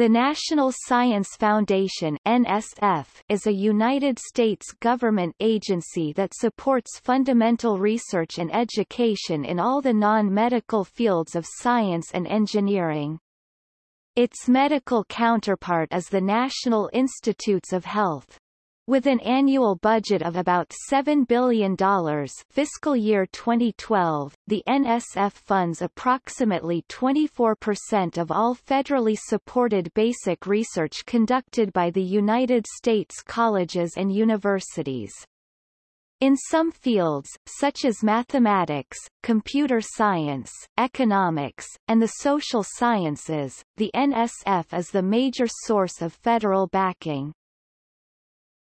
The National Science Foundation NSF is a United States government agency that supports fundamental research and education in all the non-medical fields of science and engineering. Its medical counterpart is the National Institutes of Health. With an annual budget of about $7 billion fiscal year 2012, the NSF funds approximately 24% of all federally supported basic research conducted by the United States colleges and universities. In some fields, such as mathematics, computer science, economics, and the social sciences, the NSF is the major source of federal backing.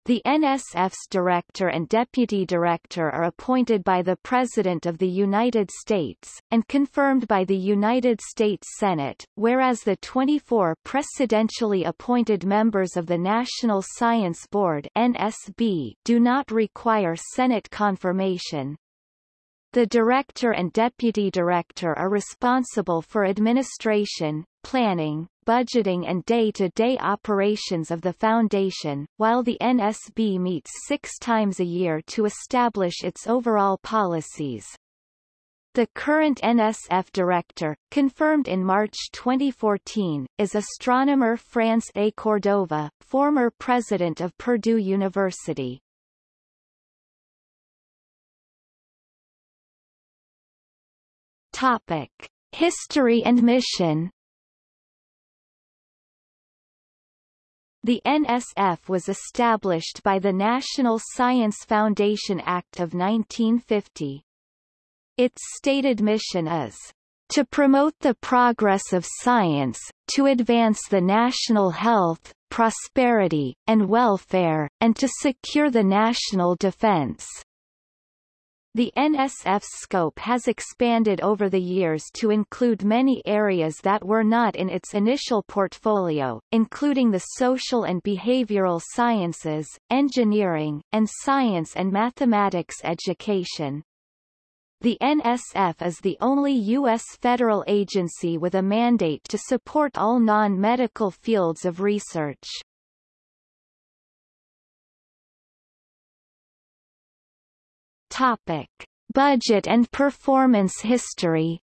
The NSF's director and deputy director are appointed by the President of the United States, and confirmed by the United States Senate, whereas the 24 presidentially appointed members of the National Science Board NSB do not require Senate confirmation. The director and deputy director are responsible for administration, planning, budgeting and day-to-day -day operations of the Foundation, while the NSB meets six times a year to establish its overall policies. The current NSF director, confirmed in March 2014, is astronomer France A. Cordova, former president of Purdue University. Topic: History and mission. The NSF was established by the National Science Foundation Act of 1950. Its stated mission is to promote the progress of science, to advance the national health, prosperity, and welfare, and to secure the national defense. The NSF's scope has expanded over the years to include many areas that were not in its initial portfolio, including the social and behavioral sciences, engineering, and science and mathematics education. The NSF is the only U.S. federal agency with a mandate to support all non-medical fields of research. Topic: Budget and performance history.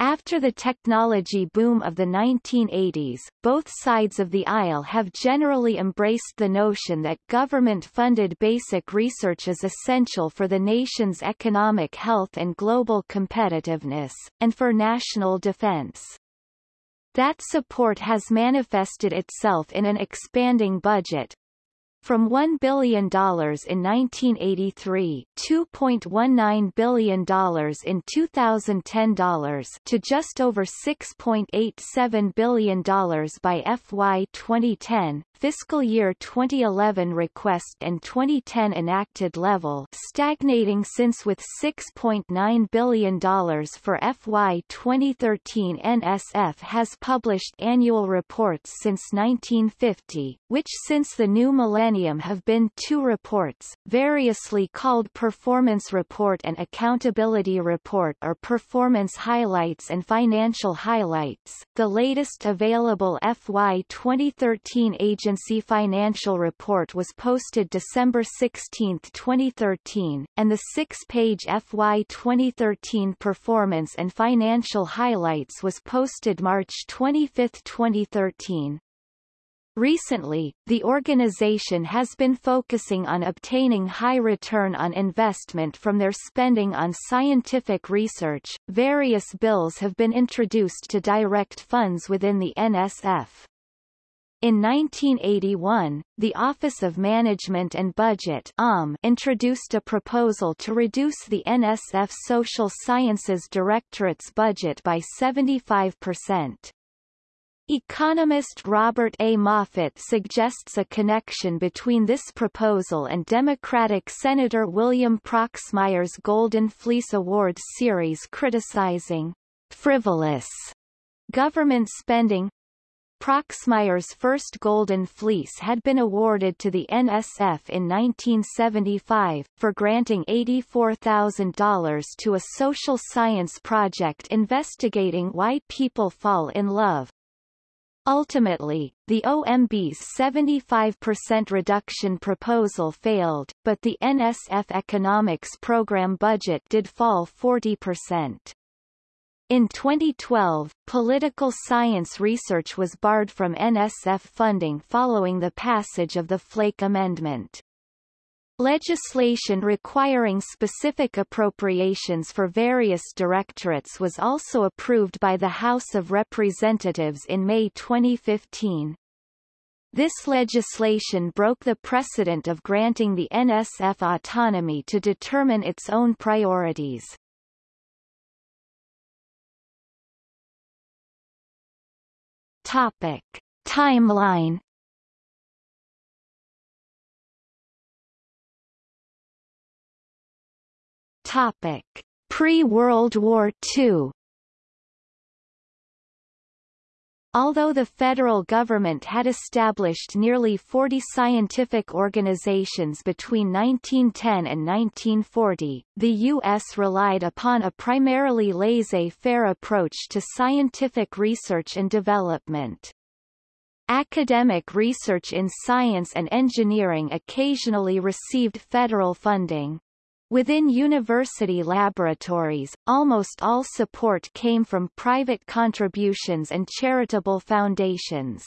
After the technology boom of the 1980s, both sides of the aisle have generally embraced the notion that government-funded basic research is essential for the nation's economic health and global competitiveness, and for national defense. That support has manifested itself in an expanding budget, from $1 billion in 1983 $2.19 billion in 2010 to just over $6.87 billion by FY 2010, fiscal year 2011 request and 2010 enacted level stagnating since with $6.9 billion for FY 2013 NSF has published annual reports since 1950, which since the new millennium have been two reports, variously called Performance Report and Accountability Report or Performance Highlights and Financial Highlights. The latest available FY 2013 agency Agency financial report was posted December 16, 2013, and the six-page FY 2013 performance and financial highlights was posted March 25, 2013. Recently, the organization has been focusing on obtaining high return on investment from their spending on scientific research. Various bills have been introduced to direct funds within the NSF. In 1981, the Office of Management and Budget OMB introduced a proposal to reduce the NSF Social Sciences Directorate's budget by 75%. Economist Robert A. Moffitt suggests a connection between this proposal and Democratic Senator William Proxmire's Golden Fleece Awards series criticizing frivolous government spending Proxmire's first Golden Fleece had been awarded to the NSF in 1975, for granting $84,000 to a social science project investigating why people fall in love. Ultimately, the OMB's 75% reduction proposal failed, but the NSF economics program budget did fall 40%. In 2012, political science research was barred from NSF funding following the passage of the Flake Amendment. Legislation requiring specific appropriations for various directorates was also approved by the House of Representatives in May 2015. This legislation broke the precedent of granting the NSF autonomy to determine its own priorities. Topic. Timeline Topic. Pre-World War II Although the federal government had established nearly 40 scientific organizations between 1910 and 1940, the U.S. relied upon a primarily laissez-faire approach to scientific research and development. Academic research in science and engineering occasionally received federal funding. Within university laboratories, almost all support came from private contributions and charitable foundations.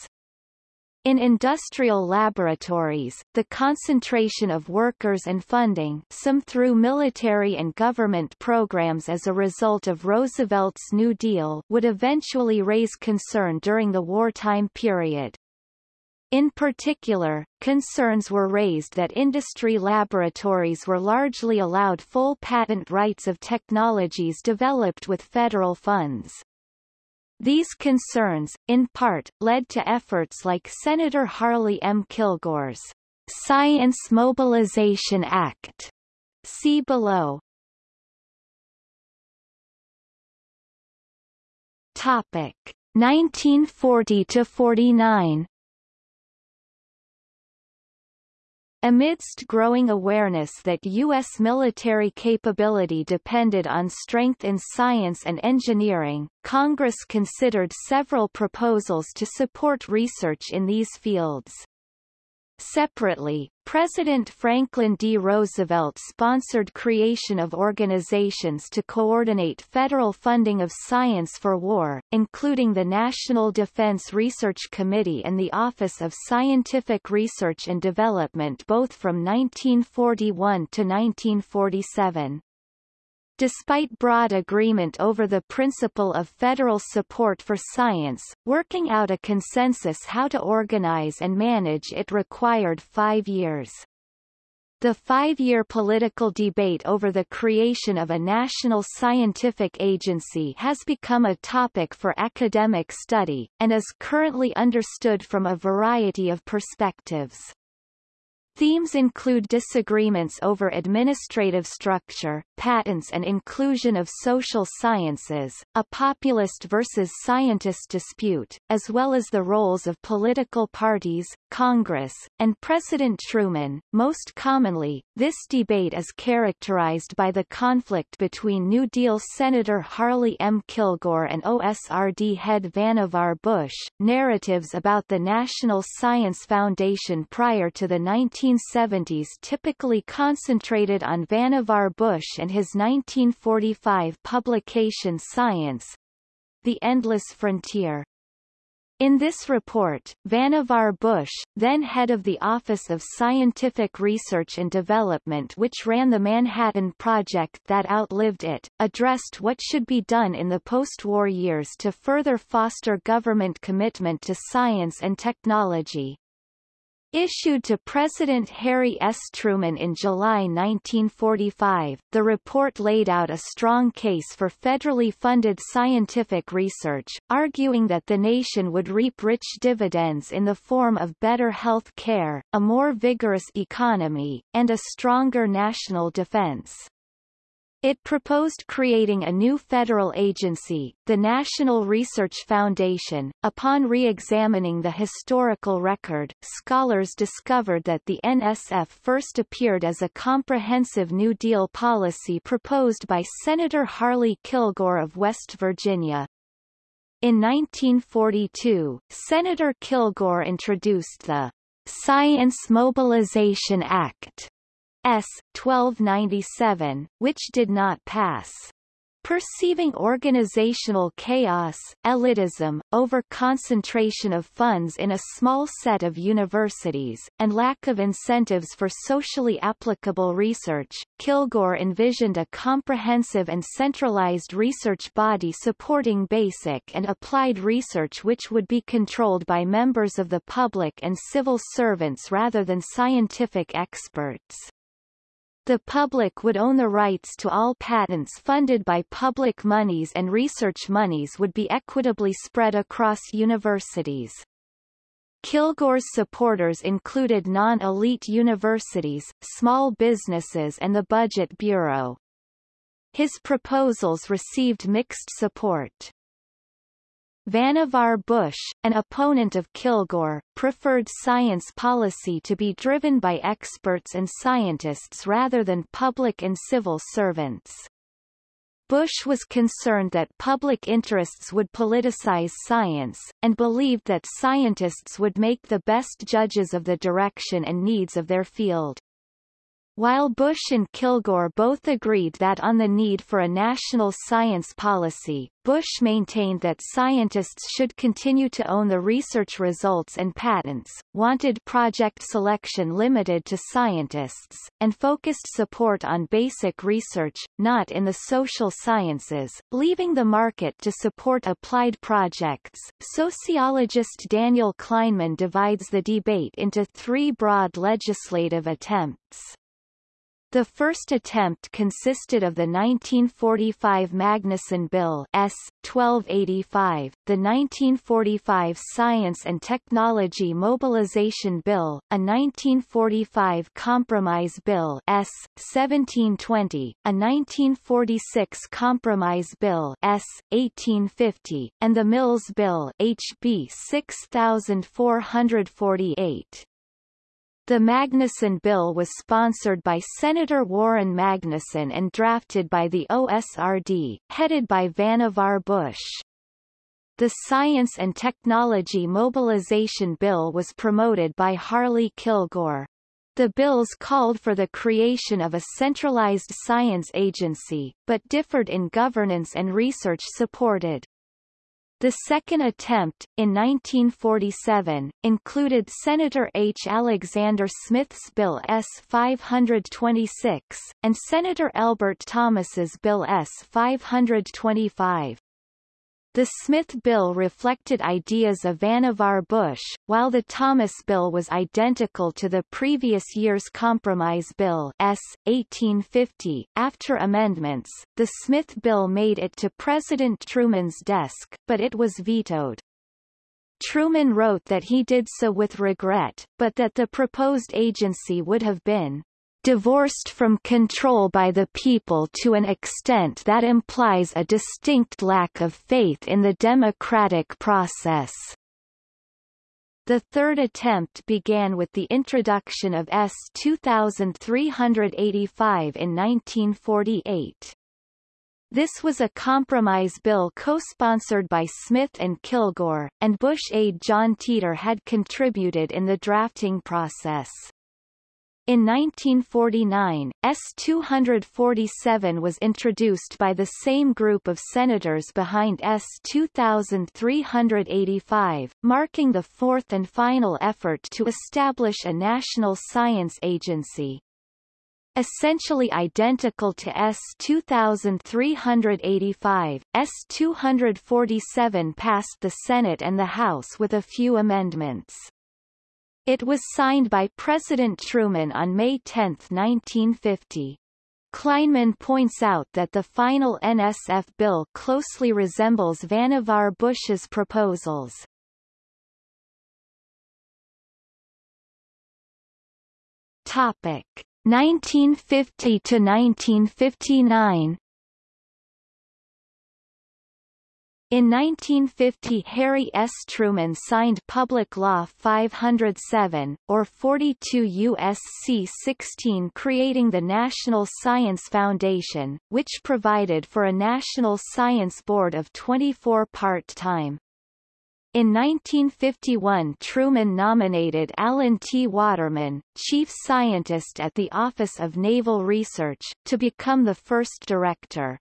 In industrial laboratories, the concentration of workers and funding some through military and government programs as a result of Roosevelt's New Deal would eventually raise concern during the wartime period. In particular, concerns were raised that industry laboratories were largely allowed full patent rights of technologies developed with federal funds. These concerns, in part, led to efforts like Senator Harley M. Kilgore's Science Mobilization Act. See below. Topic 1940 to 49 Amidst growing awareness that U.S. military capability depended on strength in science and engineering, Congress considered several proposals to support research in these fields. Separately, President Franklin D. Roosevelt sponsored creation of organizations to coordinate federal funding of science for war, including the National Defense Research Committee and the Office of Scientific Research and Development both from 1941 to 1947. Despite broad agreement over the principle of federal support for science, working out a consensus how to organize and manage it required five years. The five-year political debate over the creation of a national scientific agency has become a topic for academic study, and is currently understood from a variety of perspectives. Themes include disagreements over administrative structure, patents and inclusion of social sciences, a populist versus scientist dispute, as well as the roles of political parties, Congress, and President Truman. Most commonly, this debate is characterized by the conflict between New Deal Senator Harley M. Kilgore and OSRD head Vannevar Bush. Narratives about the National Science Foundation prior to the 19 1970s typically concentrated on Vannevar Bush and his 1945 publication Science The Endless Frontier. In this report, Vannevar Bush, then head of the Office of Scientific Research and Development which ran the Manhattan Project that outlived it, addressed what should be done in the post-war years to further foster government commitment to science and technology. Issued to President Harry S. Truman in July 1945, the report laid out a strong case for federally funded scientific research, arguing that the nation would reap rich dividends in the form of better health care, a more vigorous economy, and a stronger national defense. It proposed creating a new federal agency, the National Research Foundation. Upon re-examining the historical record, scholars discovered that the NSF first appeared as a comprehensive New Deal policy proposed by Senator Harley Kilgore of West Virginia. In 1942, Senator Kilgore introduced the Science Mobilization Act S. 1297, which did not pass. Perceiving organizational chaos, elitism, over-concentration of funds in a small set of universities, and lack of incentives for socially applicable research, Kilgore envisioned a comprehensive and centralized research body supporting basic and applied research which would be controlled by members of the public and civil servants rather than scientific experts. The public would own the rights to all patents funded by public monies and research monies would be equitably spread across universities. Kilgore's supporters included non-elite universities, small businesses and the Budget Bureau. His proposals received mixed support. Vannevar Bush, an opponent of Kilgore, preferred science policy to be driven by experts and scientists rather than public and civil servants. Bush was concerned that public interests would politicize science, and believed that scientists would make the best judges of the direction and needs of their field. While Bush and Kilgore both agreed that on the need for a national science policy, Bush maintained that scientists should continue to own the research results and patents, wanted project selection limited to scientists, and focused support on basic research, not in the social sciences, leaving the market to support applied projects. Sociologist Daniel Kleinman divides the debate into three broad legislative attempts. The first attempt consisted of the 1945 Magnuson Bill S. 1285, the 1945 Science and Technology Mobilization Bill, a 1945 Compromise Bill S. 1720, a 1946 Compromise Bill S. 1850, and the Mills Bill HB 6448. The Magnuson Bill was sponsored by Senator Warren Magnuson and drafted by the OSRD, headed by Vannevar Bush. The Science and Technology Mobilization Bill was promoted by Harley Kilgore. The bills called for the creation of a centralized science agency, but differed in governance and research supported. The second attempt, in 1947, included Senator H. Alexander Smith's Bill S-526, and Senator Elbert Thomas's Bill S-525. The Smith bill reflected ideas of Vannevar Bush, while the Thomas bill was identical to the previous year's Compromise Bill S. 1850. After amendments, the Smith bill made it to President Truman's desk, but it was vetoed. Truman wrote that he did so with regret, but that the proposed agency would have been divorced from control by the people to an extent that implies a distinct lack of faith in the democratic process. The third attempt began with the introduction of S 2385 in 1948. This was a compromise bill co-sponsored by Smith and Kilgore, and Bush aide John Teeter had contributed in the drafting process. In 1949, S-247 was introduced by the same group of senators behind S-2385, marking the fourth and final effort to establish a national science agency. Essentially identical to S-2385, S-247 passed the Senate and the House with a few amendments. It was signed by President Truman on May 10, 1950. Kleinman points out that the final NSF bill closely resembles Vannevar Bush's proposals. Topic: 1950 to 1959 In 1950 Harry S. Truman signed Public Law 507, or 42 U.S.C. 16 creating the National Science Foundation, which provided for a National Science Board of 24 part-time. In 1951 Truman nominated Alan T. Waterman, chief scientist at the Office of Naval Research, to become the first director.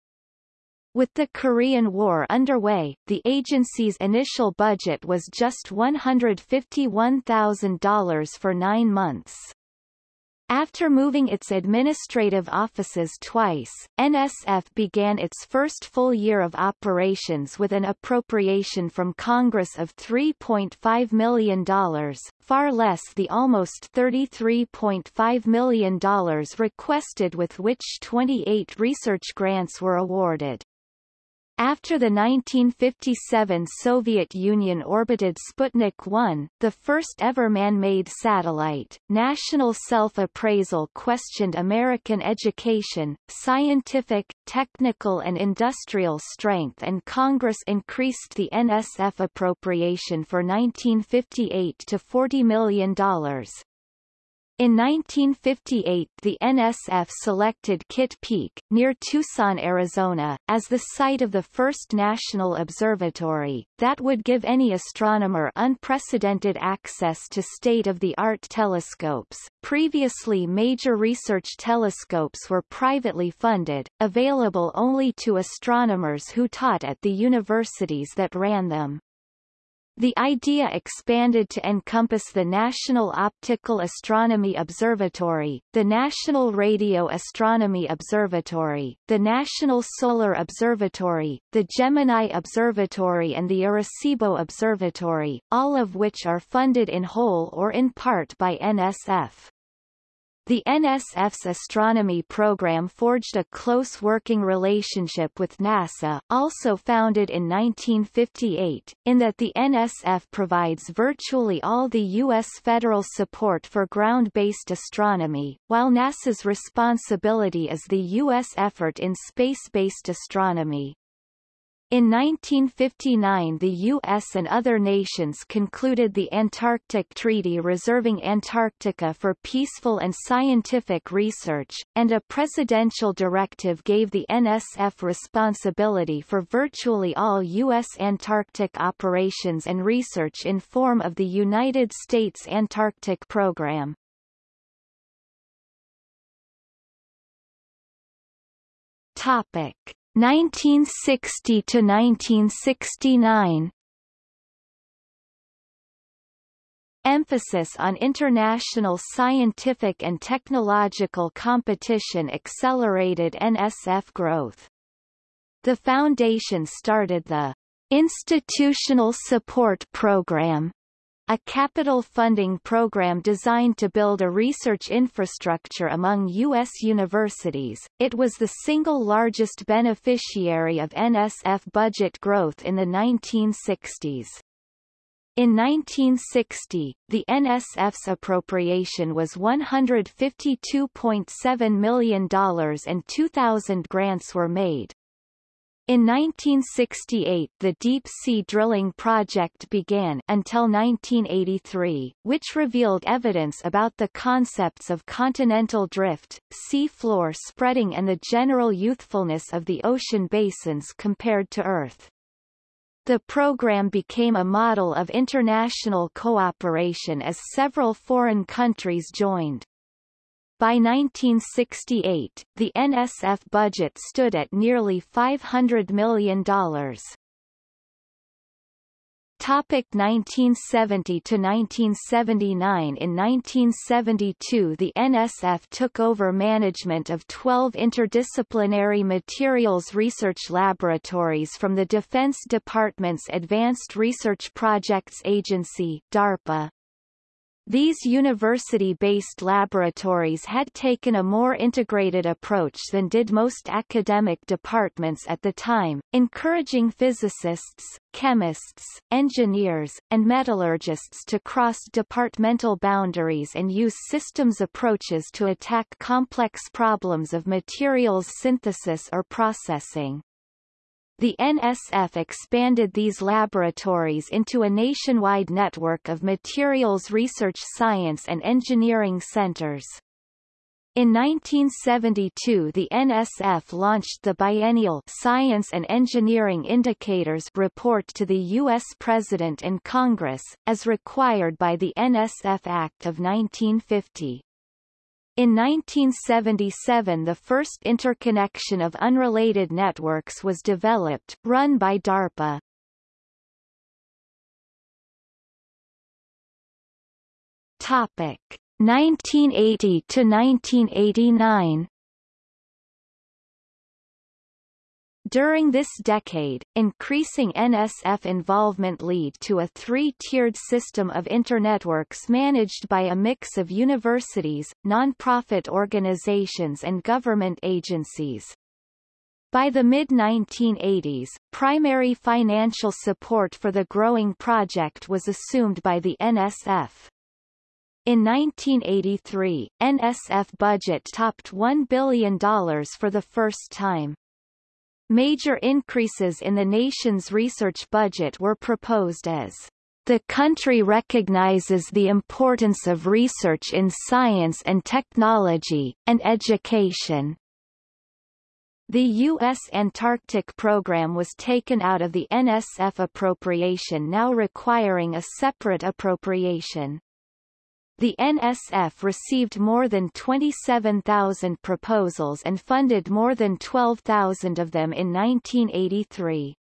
With the Korean War underway, the agency's initial budget was just $151,000 for nine months. After moving its administrative offices twice, NSF began its first full year of operations with an appropriation from Congress of $3.5 million, far less the almost $33.5 million requested with which 28 research grants were awarded. After the 1957 Soviet Union orbited Sputnik 1, the first ever man-made satellite, national self-appraisal questioned American education, scientific, technical and industrial strength and Congress increased the NSF appropriation for 1958 to $40 million. In 1958 the NSF selected Kitt Peak, near Tucson, Arizona, as the site of the first national observatory, that would give any astronomer unprecedented access to state-of-the-art telescopes. Previously major research telescopes were privately funded, available only to astronomers who taught at the universities that ran them. The idea expanded to encompass the National Optical Astronomy Observatory, the National Radio Astronomy Observatory, the National Solar Observatory, the Gemini Observatory and the Arecibo Observatory, all of which are funded in whole or in part by NSF. The NSF's astronomy program forged a close working relationship with NASA, also founded in 1958, in that the NSF provides virtually all the U.S. federal support for ground-based astronomy, while NASA's responsibility is the U.S. effort in space-based astronomy. In 1959 the U.S. and other nations concluded the Antarctic Treaty reserving Antarctica for peaceful and scientific research, and a presidential directive gave the NSF responsibility for virtually all U.S. Antarctic operations and research in form of the United States Antarctic Program. Topic 1960 to 1969 Emphasis on international scientific and technological competition accelerated NSF growth. The foundation started the Institutional Support Program a capital funding program designed to build a research infrastructure among U.S. universities, it was the single largest beneficiary of NSF budget growth in the 1960s. In 1960, the NSF's appropriation was $152.7 million and 2,000 grants were made. In 1968 the deep-sea drilling project began until 1983, which revealed evidence about the concepts of continental drift, sea floor spreading and the general youthfulness of the ocean basins compared to Earth. The program became a model of international cooperation as several foreign countries joined. By 1968, the NSF budget stood at nearly $500 million. Topic 1970 to 1979 In 1972 the NSF took over management of 12 interdisciplinary materials research laboratories from the Defense Department's Advanced Research Projects Agency DARPA. These university-based laboratories had taken a more integrated approach than did most academic departments at the time, encouraging physicists, chemists, engineers, and metallurgists to cross departmental boundaries and use systems approaches to attack complex problems of materials synthesis or processing. The NSF expanded these laboratories into a nationwide network of materials research science and engineering centers. In 1972 the NSF launched the biennial Science and Engineering Indicators report to the U.S. President and Congress, as required by the NSF Act of 1950. In 1977 the first interconnection of unrelated networks was developed, run by DARPA. Topic 1980 to 1989 During this decade, increasing NSF involvement lead to a three-tiered system of internetworks managed by a mix of universities, non-profit organizations and government agencies. By the mid-1980s, primary financial support for the growing project was assumed by the NSF. In 1983, NSF budget topped $1 billion for the first time. Major increases in the nation's research budget were proposed as the country recognizes the importance of research in science and technology, and education. The U.S. Antarctic program was taken out of the NSF appropriation now requiring a separate appropriation. The NSF received more than 27,000 proposals and funded more than 12,000 of them in 1983.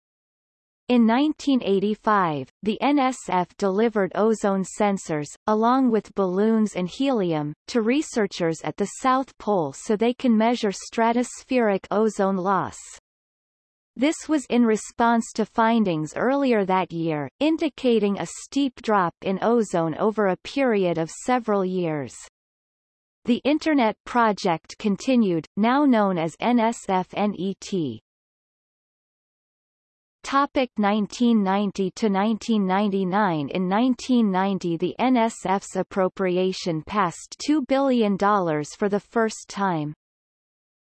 In 1985, the NSF delivered ozone sensors, along with balloons and helium, to researchers at the South Pole so they can measure stratospheric ozone loss. This was in response to findings earlier that year, indicating a steep drop in ozone over a period of several years. The Internet project continued, now known as NSF-NET. Topic 1990 to 1999 In 1990 the NSF's appropriation passed $2 billion for the first time.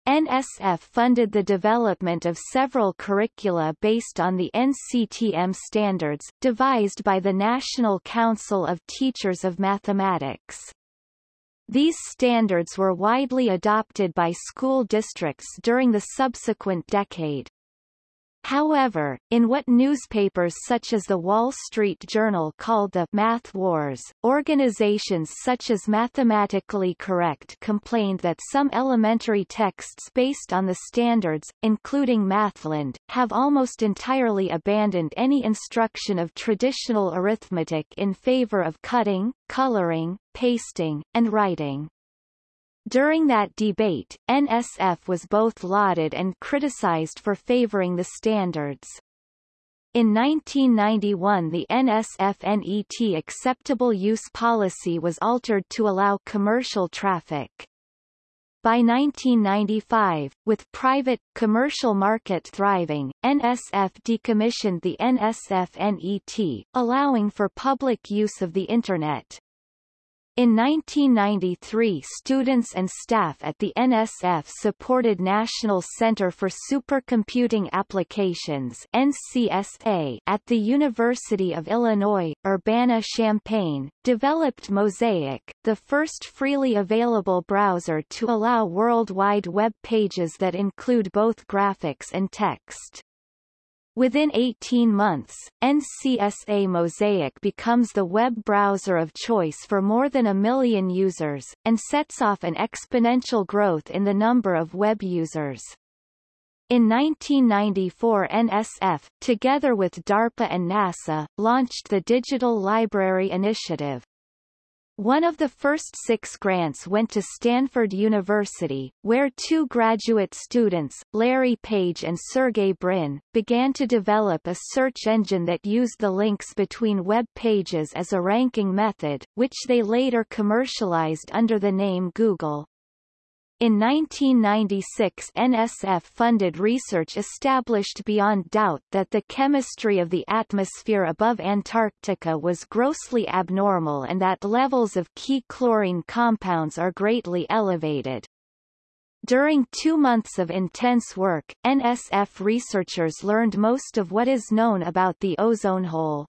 NSF funded the development of several curricula based on the NCTM standards, devised by the National Council of Teachers of Mathematics. These standards were widely adopted by school districts during the subsequent decade. However, in what newspapers such as the Wall Street Journal called the Math Wars, organizations such as Mathematically Correct complained that some elementary texts based on the standards, including Mathland, have almost entirely abandoned any instruction of traditional arithmetic in favor of cutting, coloring, pasting, and writing. During that debate, NSF was both lauded and criticized for favoring the standards. In 1991 the NSF-NET acceptable use policy was altered to allow commercial traffic. By 1995, with private, commercial market thriving, NSF decommissioned the NSF-NET, allowing for public use of the Internet. In 1993 students and staff at the NSF supported National Center for Supercomputing Applications NCSA at the University of Illinois, Urbana-Champaign, developed Mosaic, the first freely available browser to allow World Wide Web pages that include both graphics and text. Within 18 months, NCSA Mosaic becomes the web browser of choice for more than a million users, and sets off an exponential growth in the number of web users. In 1994 NSF, together with DARPA and NASA, launched the Digital Library Initiative. One of the first six grants went to Stanford University, where two graduate students, Larry Page and Sergey Brin, began to develop a search engine that used the links between web pages as a ranking method, which they later commercialized under the name Google. In 1996 NSF-funded research established beyond doubt that the chemistry of the atmosphere above Antarctica was grossly abnormal and that levels of key chlorine compounds are greatly elevated. During two months of intense work, NSF researchers learned most of what is known about the ozone hole.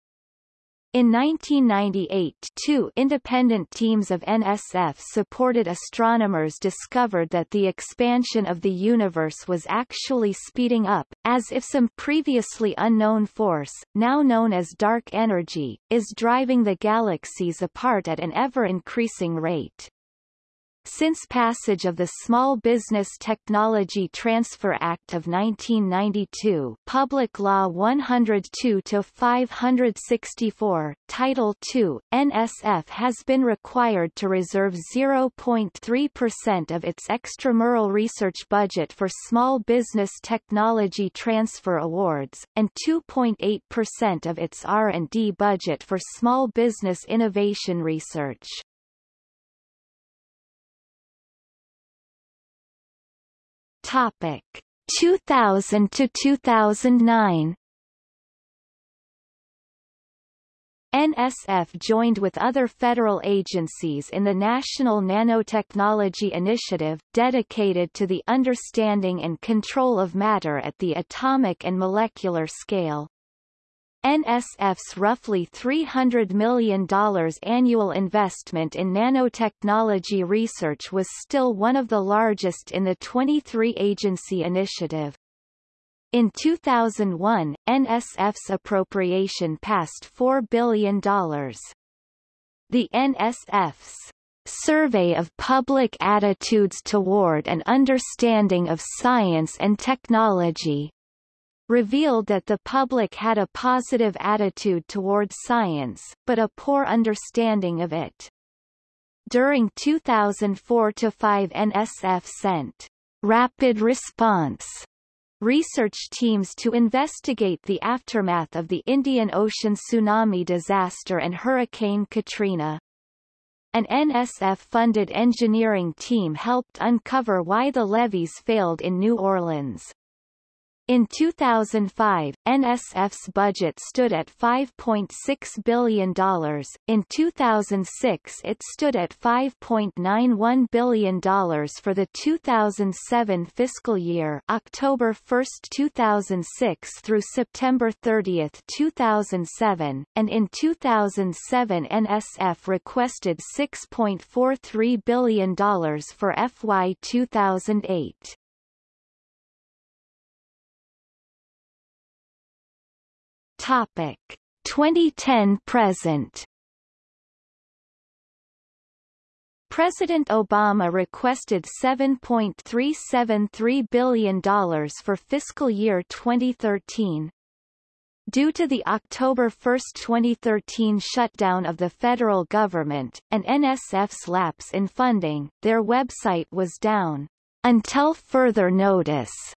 In 1998 two independent teams of NSF-supported astronomers discovered that the expansion of the universe was actually speeding up, as if some previously unknown force, now known as dark energy, is driving the galaxies apart at an ever-increasing rate. Since passage of the Small Business Technology Transfer Act of 1992 Public Law 102-564, Title II, NSF has been required to reserve 0.3% of its extramural research budget for Small Business Technology Transfer Awards, and 2.8% of its R&D budget for small business innovation research. Topic 2000 to 2009 NSF joined with other federal agencies in the National Nanotechnology Initiative, dedicated to the understanding and control of matter at the atomic and molecular scale. NSF's roughly $300 million annual investment in nanotechnology research was still one of the largest in the 23-agency initiative. In 2001, NSF's appropriation passed $4 billion. The NSF's Survey of Public Attitudes Toward and Understanding of Science and Technology revealed that the public had a positive attitude toward science, but a poor understanding of it. During 2004-5 NSF sent rapid response research teams to investigate the aftermath of the Indian Ocean tsunami disaster and Hurricane Katrina. An NSF-funded engineering team helped uncover why the levees failed in New Orleans. In 2005, NSF's budget stood at $5.6 billion. In 2006 it stood at $5.91 billion for the 2007 fiscal year October 1, 2006 through September 30, 2007, and in 2007 NSF requested $6.43 billion for FY 2008. Topic. 2010 present. President Obama requested $7.373 billion for fiscal year 2013. Due to the October 1, 2013 shutdown of the federal government, and NSF's lapse in funding, their website was down. Until further notice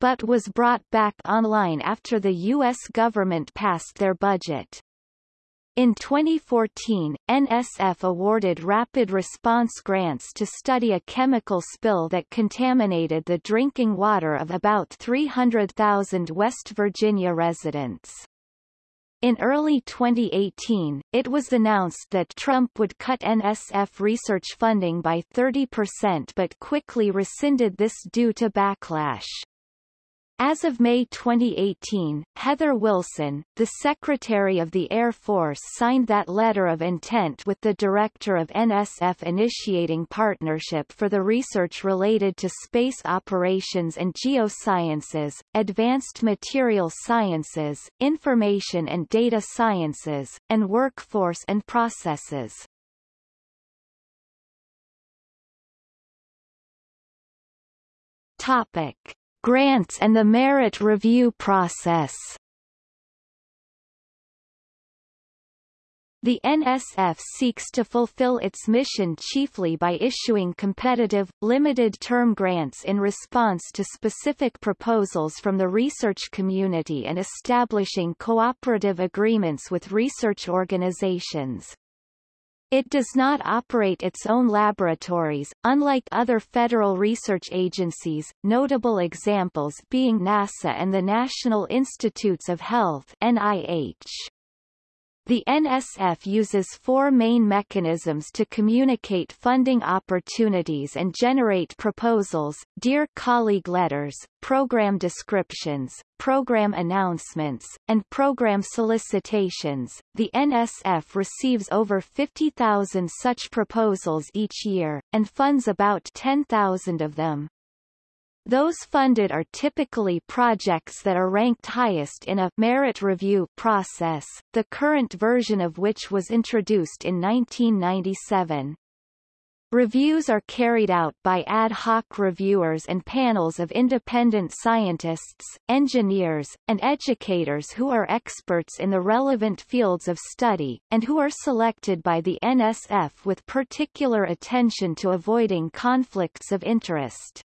but was brought back online after the U.S. government passed their budget. In 2014, NSF awarded rapid response grants to study a chemical spill that contaminated the drinking water of about 300,000 West Virginia residents. In early 2018, it was announced that Trump would cut NSF research funding by 30% but quickly rescinded this due to backlash. As of May 2018, Heather Wilson, the Secretary of the Air Force signed that letter of intent with the Director of NSF initiating partnership for the research related to space operations and geosciences, advanced material sciences, information and data sciences, and workforce and processes. Topic Grants and the merit review process The NSF seeks to fulfill its mission chiefly by issuing competitive, limited-term grants in response to specific proposals from the research community and establishing cooperative agreements with research organizations. It does not operate its own laboratories, unlike other federal research agencies, notable examples being NASA and the National Institutes of Health NIH. The NSF uses four main mechanisms to communicate funding opportunities and generate proposals, Dear Colleague letters, program descriptions, program announcements, and program solicitations. The NSF receives over 50,000 such proposals each year, and funds about 10,000 of them. Those funded are typically projects that are ranked highest in a merit review process, the current version of which was introduced in 1997. Reviews are carried out by ad hoc reviewers and panels of independent scientists, engineers, and educators who are experts in the relevant fields of study, and who are selected by the NSF with particular attention to avoiding conflicts of interest.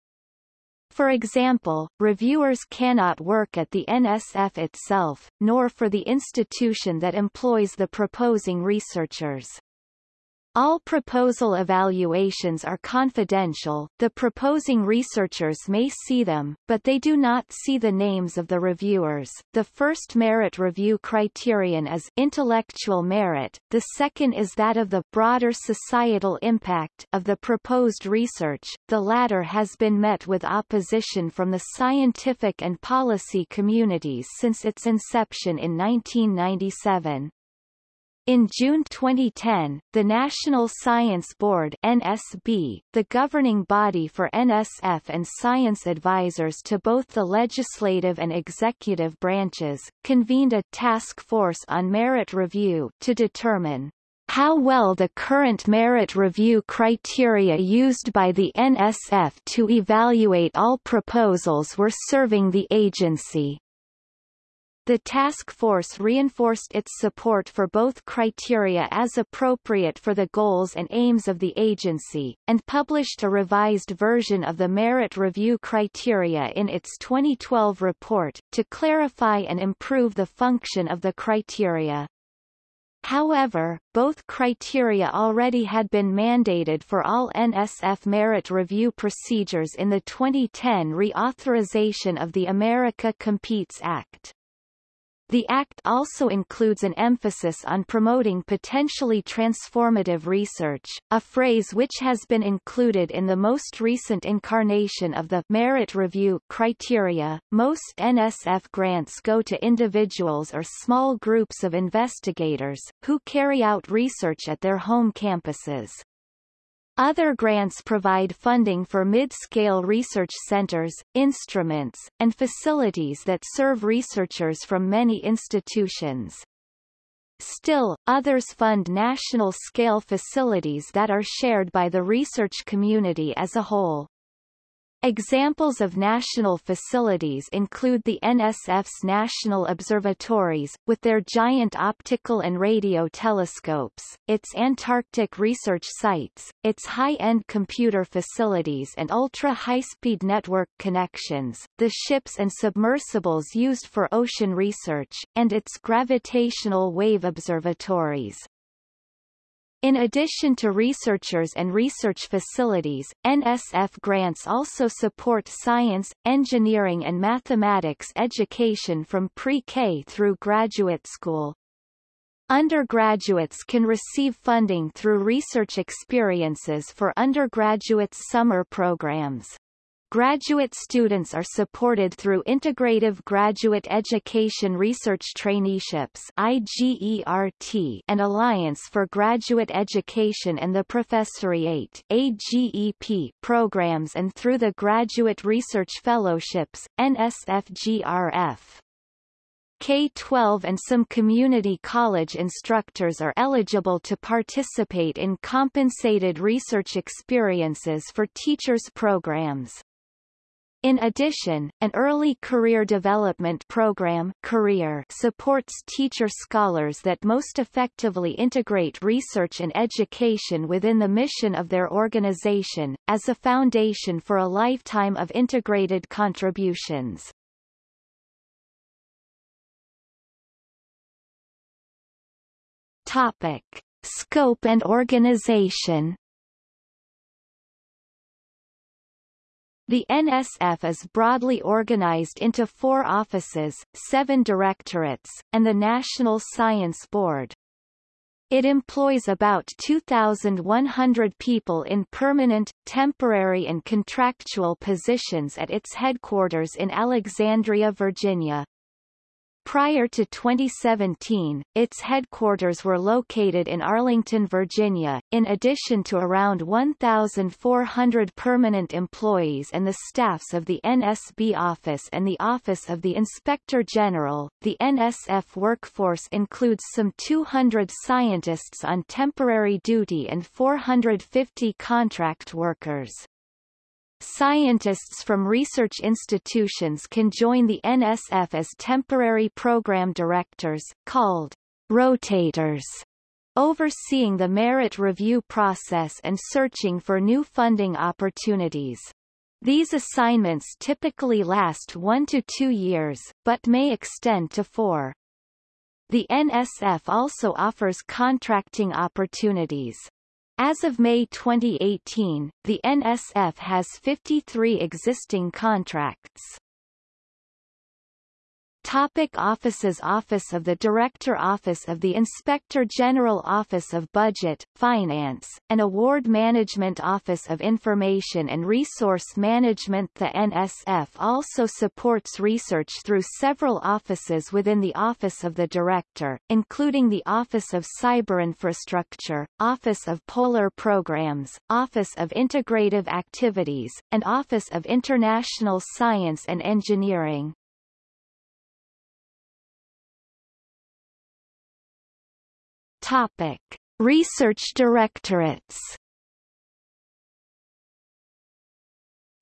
For example, reviewers cannot work at the NSF itself, nor for the institution that employs the proposing researchers. All proposal evaluations are confidential, the proposing researchers may see them, but they do not see the names of the reviewers. The first merit review criterion is intellectual merit, the second is that of the broader societal impact of the proposed research, the latter has been met with opposition from the scientific and policy communities since its inception in 1997. In June 2010, the National Science Board NSB, the governing body for NSF and science advisors to both the legislative and executive branches, convened a task force on merit review to determine how well the current merit review criteria used by the NSF to evaluate all proposals were serving the agency. The task force reinforced its support for both criteria as appropriate for the goals and aims of the agency, and published a revised version of the merit review criteria in its 2012 report, to clarify and improve the function of the criteria. However, both criteria already had been mandated for all NSF merit review procedures in the 2010 reauthorization of the America Competes Act. The Act also includes an emphasis on promoting potentially transformative research, a phrase which has been included in the most recent incarnation of the merit review criteria. Most NSF grants go to individuals or small groups of investigators, who carry out research at their home campuses. Other grants provide funding for mid-scale research centers, instruments, and facilities that serve researchers from many institutions. Still, others fund national-scale facilities that are shared by the research community as a whole. Examples of national facilities include the NSF's national observatories, with their giant optical and radio telescopes, its Antarctic research sites, its high-end computer facilities and ultra-high-speed network connections, the ships and submersibles used for ocean research, and its gravitational wave observatories. In addition to researchers and research facilities, NSF grants also support science, engineering and mathematics education from pre-K through graduate school. Undergraduates can receive funding through research experiences for undergraduates' summer programs. Graduate students are supported through Integrative Graduate Education Research Traineeships IGERT and Alliance for Graduate Education and the Professoriate AGEP programs and through the Graduate Research Fellowships, NSFGRF. K-12 and some community college instructors are eligible to participate in compensated research experiences for teachers programs. In addition, an early career development program career supports teacher scholars that most effectively integrate research and education within the mission of their organization, as a foundation for a lifetime of integrated contributions. Topic. Scope and organization The NSF is broadly organized into four offices, seven directorates, and the National Science Board. It employs about 2,100 people in permanent, temporary and contractual positions at its headquarters in Alexandria, Virginia. Prior to 2017, its headquarters were located in Arlington, Virginia, in addition to around 1,400 permanent employees and the staffs of the NSB Office and the Office of the Inspector General. The NSF workforce includes some 200 scientists on temporary duty and 450 contract workers. Scientists from research institutions can join the NSF as temporary program directors, called rotators, overseeing the merit review process and searching for new funding opportunities. These assignments typically last one to two years, but may extend to four. The NSF also offers contracting opportunities. As of May 2018, the NSF has 53 existing contracts. Topic offices Office of the Director Office of the Inspector General Office of Budget, Finance, and Award Management Office of Information and Resource Management The NSF also supports research through several offices within the Office of the Director, including the Office of Cyber Infrastructure, Office of Polar Programs, Office of Integrative Activities, and Office of International Science and Engineering. Topic: Research directorates.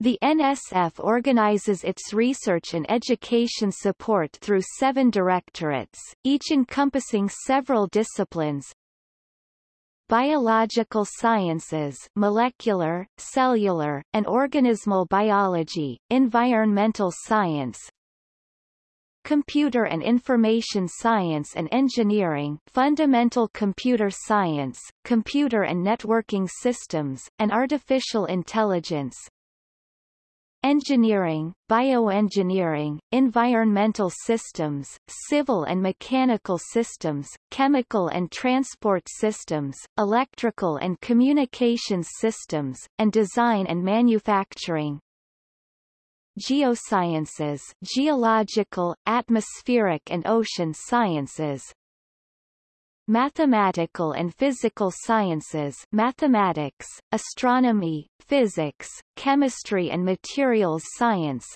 The NSF organizes its research and education support through seven directorates, each encompassing several disciplines, biological sciences molecular, cellular, and organismal biology, environmental science, Computer and Information Science and Engineering Fundamental Computer Science, Computer and Networking Systems, and Artificial Intelligence. Engineering, Bioengineering, Environmental Systems, Civil and Mechanical Systems, Chemical and Transport Systems, Electrical and Communications Systems, and Design and Manufacturing geosciences geological, atmospheric and ocean sciences. Mathematical and physical sciences mathematics, astronomy, physics, chemistry and materials science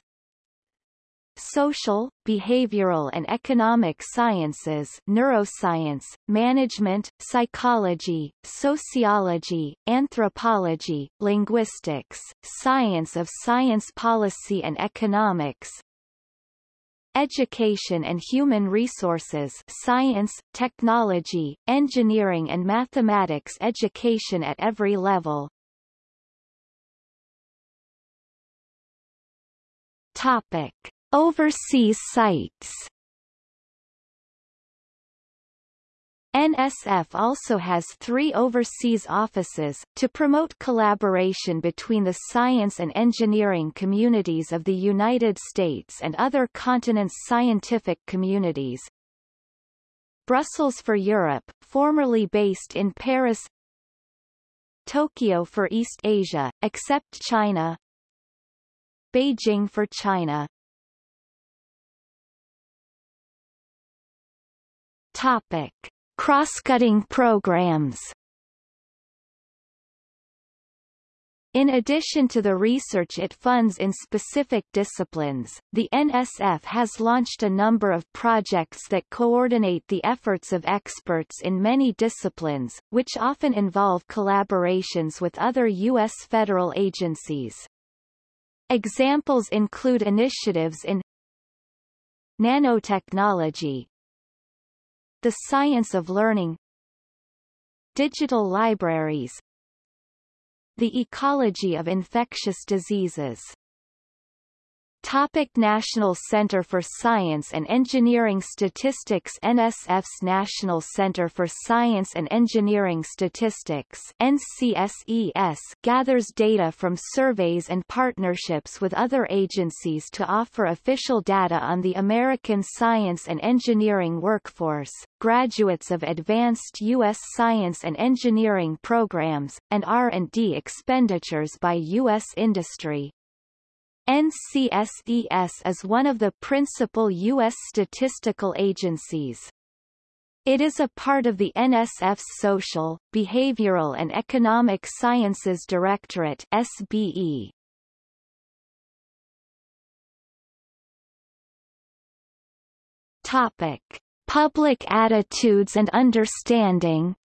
social, behavioral and economic sciences neuroscience, management, psychology, sociology, anthropology, linguistics, science of science policy and economics, education and human resources science, technology, engineering and mathematics education at every level. Topic. Overseas sites. NSF also has three overseas offices, to promote collaboration between the science and engineering communities of the United States and other continents' scientific communities. Brussels for Europe, formerly based in Paris. Tokyo for East Asia, except China. Beijing for China Topic. Cross-cutting programs In addition to the research it funds in specific disciplines, the NSF has launched a number of projects that coordinate the efforts of experts in many disciplines, which often involve collaborations with other U.S. federal agencies. Examples include initiatives in nanotechnology, the science of learning, digital libraries, the ecology of infectious diseases Topic National Center for Science and Engineering Statistics NSF's National Center for Science and Engineering Statistics NCSES gathers data from surveys and partnerships with other agencies to offer official data on the American science and engineering workforce, graduates of advanced U.S. science and engineering programs, and R&D expenditures by U.S. industry. NCSES is one of the principal U.S. statistical agencies. It is a part of the NSF's Social, Behavioral and Economic Sciences Directorate SBE. Topic: Public attitudes and understanding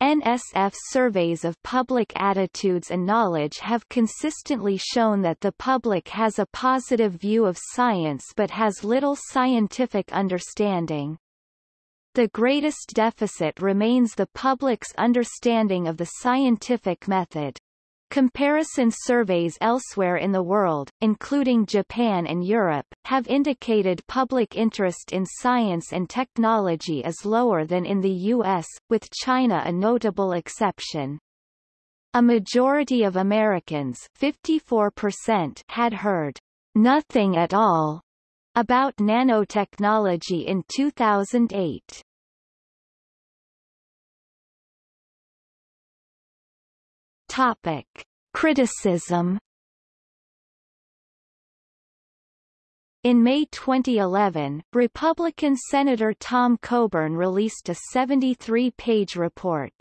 NSF surveys of public attitudes and knowledge have consistently shown that the public has a positive view of science but has little scientific understanding. The greatest deficit remains the public's understanding of the scientific method. Comparison surveys elsewhere in the world, including Japan and Europe, have indicated public interest in science and technology is lower than in the U.S., with China a notable exception. A majority of Americans 54% had heard nothing at all about nanotechnology in 2008. Topic. Criticism In May 2011, Republican Senator Tom Coburn released a 73-page report,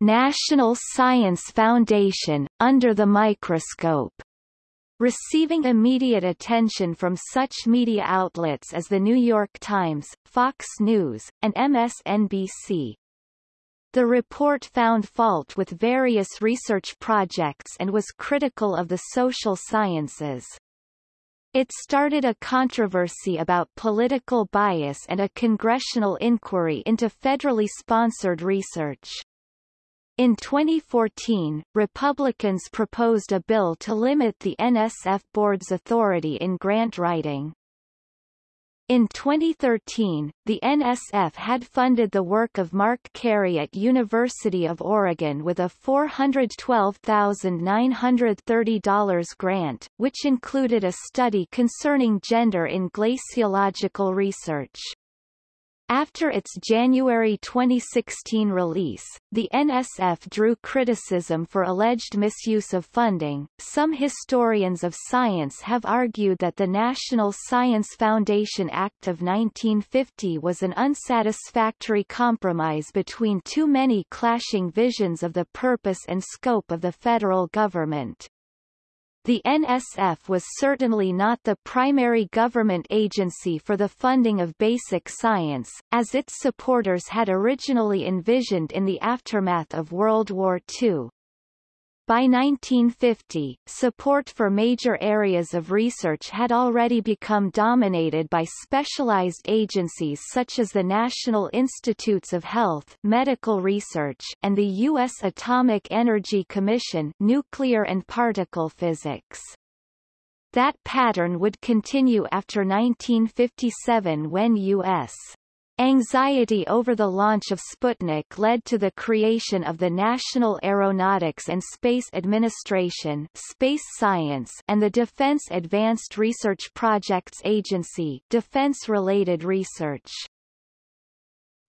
National Science Foundation, Under the Microscope, receiving immediate attention from such media outlets as The New York Times, Fox News, and MSNBC. The report found fault with various research projects and was critical of the social sciences. It started a controversy about political bias and a congressional inquiry into federally sponsored research. In 2014, Republicans proposed a bill to limit the NSF board's authority in grant writing. In 2013, the NSF had funded the work of Mark Carey at University of Oregon with a $412,930 grant, which included a study concerning gender in glaciological research. After its January 2016 release, the NSF drew criticism for alleged misuse of funding. Some historians of science have argued that the National Science Foundation Act of 1950 was an unsatisfactory compromise between too many clashing visions of the purpose and scope of the federal government. The NSF was certainly not the primary government agency for the funding of basic science, as its supporters had originally envisioned in the aftermath of World War II. By 1950, support for major areas of research had already become dominated by specialized agencies such as the National Institutes of Health Medical Research and the U.S. Atomic Energy Commission Nuclear and Particle Physics. That pattern would continue after 1957 when U.S. Anxiety over the launch of Sputnik led to the creation of the National Aeronautics and Space Administration Space Science and the Defense Advanced Research Projects Agency Defense-related research.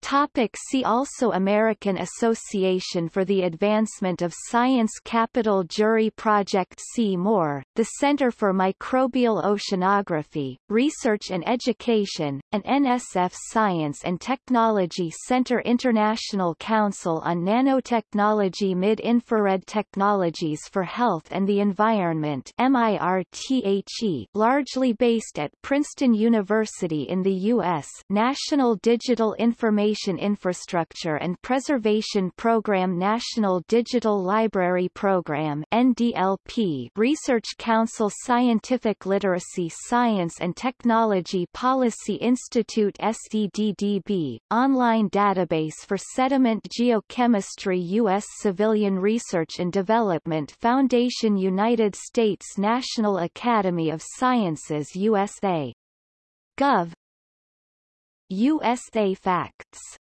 Topic see also American Association for the Advancement of Science Capital Jury Project C-MORE, the Center for Microbial Oceanography, Research and Education, and NSF Science and Technology Center International Council on Nanotechnology Mid-Infrared Technologies for Health and the Environment MIRTHE, largely based at Princeton University in the U.S. National Digital Information Infrastructure and Preservation Program National Digital Library Program NDLP Research Council Scientific Literacy Science and Technology Policy Institute SDDDB, Online Database for Sediment Geochemistry U.S. Civilian Research and Development Foundation United States National Academy of Sciences USA. Gov. USA Facts